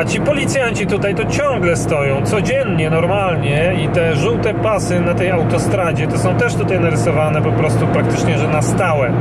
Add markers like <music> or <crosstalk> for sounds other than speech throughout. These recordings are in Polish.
A ci policjanci tutaj to ciągle stoją, codziennie, normalnie i te żółte pasy na tej autostradzie to są też tutaj narysowane po prostu praktycznie, że na stałe.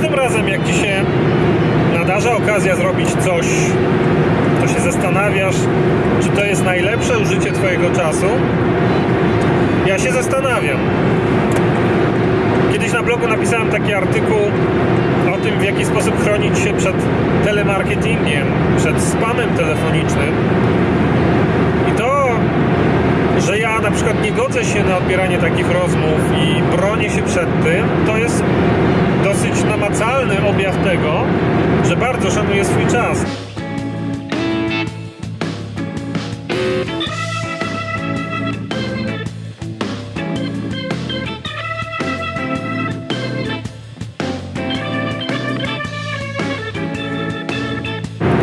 Każdym razem, jak ci się nadarza okazja zrobić coś, to się zastanawiasz, czy to jest najlepsze użycie Twojego czasu? Ja się zastanawiam. Kiedyś na blogu napisałem taki artykuł o tym, w jaki sposób chronić się przed telemarketingiem, przed spamem telefonicznym. I to że ja na przykład nie godzę się na odbieranie takich rozmów i bronię się przed tym, to jest dosyć namacalny objaw tego, że bardzo szanuję swój czas.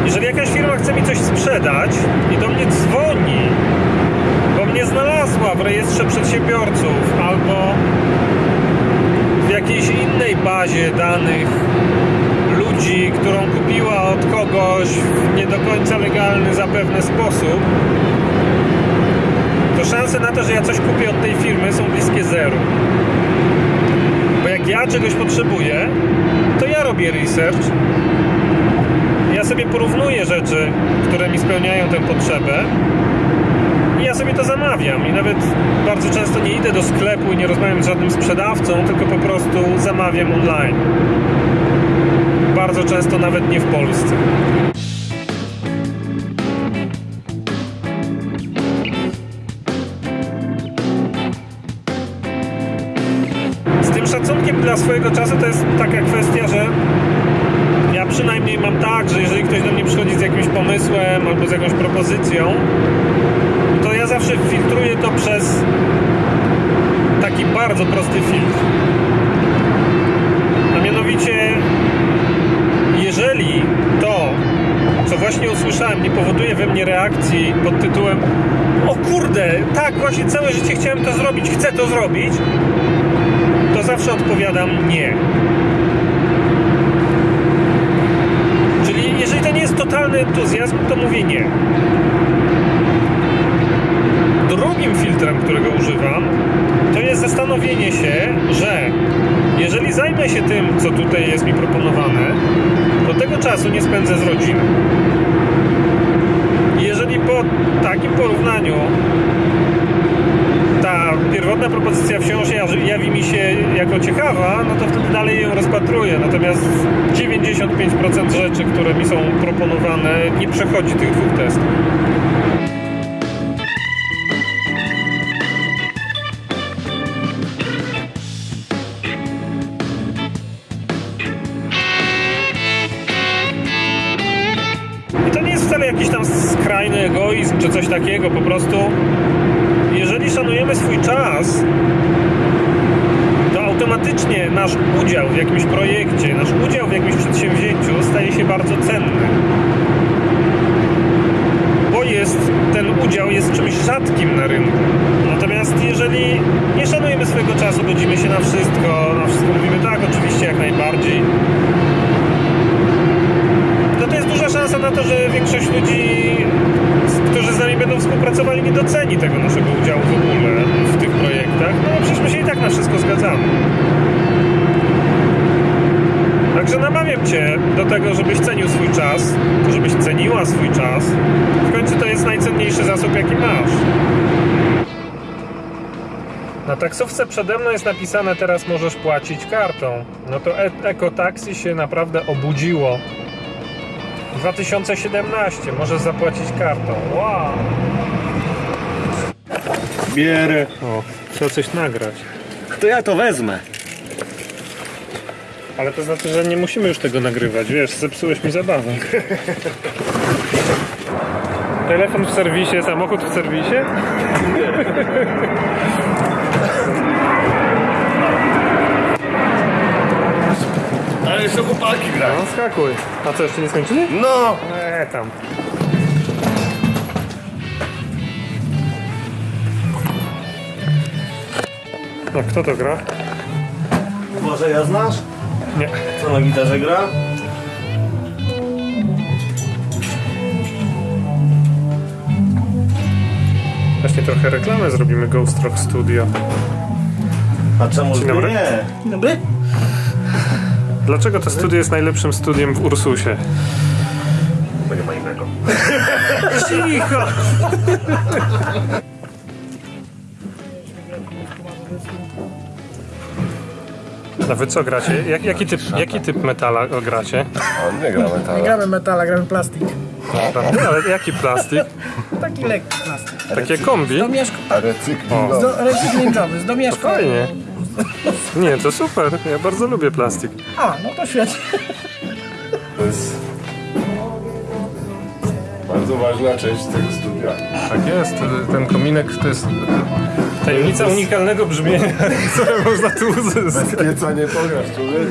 Jeżeli jakaś firma chce mi coś sprzedać i do mnie dzwoni, bo mnie znalazła w rejestrze przedsiębiorców albo w jakiejś innej bazie danych ludzi, którą kupiła od kogoś w nie do końca legalny zapewne sposób, to szanse na to, że ja coś kupię od tej firmy są bliskie zeru. Bo jak ja czegoś potrzebuję, to ja robię research, ja sobie porównuję rzeczy, które mi spełniają tę potrzebę ja sobie to zamawiam i nawet bardzo często nie idę do sklepu i nie rozmawiam z żadnym sprzedawcą, tylko po prostu zamawiam online. Bardzo często nawet nie w Polsce. Z tym szacunkiem dla swojego czasu to jest taka kwestia, że ja przynajmniej mam tak, że jeżeli ktoś do mnie przychodzi z jakimś pomysłem albo z jakąś propozycją, zawsze filtruję to przez taki bardzo prosty filtr. A mianowicie, jeżeli to, co właśnie usłyszałem, nie powoduje we mnie reakcji pod tytułem o kurde, tak, właśnie całe życie chciałem to zrobić, chcę to zrobić, to zawsze odpowiadam nie. Czyli jeżeli to nie jest totalny entuzjazm, to mówię nie. Drugim filtrem, którego używam, to jest zastanowienie się, że jeżeli zajmę się tym, co tutaj jest mi proponowane, to tego czasu nie spędzę z rodziną. Jeżeli po takim porównaniu ta pierwotna propozycja wciąż jawi mi się jako ciekawa, no to wtedy dalej ją rozpatruję. Natomiast 95% rzeczy, które mi są proponowane, nie przechodzi tych dwóch testów. Wcale jakiś tam skrajny egoizm czy coś takiego, po prostu jeżeli szanujemy swój czas, to automatycznie nasz udział w jakimś projekcie, nasz udział w jakimś przedsięwzięciu staje się bardzo cenny. Bo jest, ten udział jest czymś rzadkim na rynku. Natomiast jeżeli nie szanujemy swojego czasu, godzimy się na wszystko, na wszystko mówimy tak, oczywiście jak najbardziej, no to jest duża szansa na to, że większość ludzi, którzy z nami będą współpracowali, nie doceni tego naszego udziału w ogóle w tych projektach. No przecież my się i tak na wszystko zgadzamy. Także namawiam Cię do tego, żebyś cenił swój czas, żebyś ceniła swój czas. W końcu to jest najcenniejszy zasób, jaki masz. Na taksówce przede mną jest napisane teraz możesz płacić kartą. No to e- ekotaksi się naprawdę obudziło. 2017 możesz zapłacić kartą. Wow! Bierę. O, trzeba coś nagrać. To ja to wezmę. Ale to znaczy, że nie musimy już tego nagrywać, wiesz, zepsułeś mi zabawę. Telefon w serwisie, samochód w serwisie? Ale jeszcze chłopaki gra. No skakuj. A co, jeszcze nie skończyli? No! Eee, tam. No, kto to gra? Może ja znasz? Nie. Co na gitarze gra? Właśnie trochę reklamę zrobimy Ghost Rock Studio. A czemu Dzień dobry. nie? Dobry? Dlaczego to studio jest najlepszym studiem w Ursusie? Bo nie ma innego. Cicho! A wy co gracie? Jak, jaki, typ, jaki typ metala gracie? On nie gra metala. Gramy metala, gramy plastik. Prawda? Ale jaki plastik? Taki lekki plastik. Takie kombi? Do mieszka... A recyklingowy. Do, recyklingowy, z domieszka. Fajnie. Nie, to super. Ja bardzo lubię plastik. A, no to świetnie. To jest bardzo ważna część tego studia. Tak jest. Ten kominek to jest tajemnica unikalnego brzmienia, <laughs> które można tu uzyskać. Pieca nie pograsz, człowiek.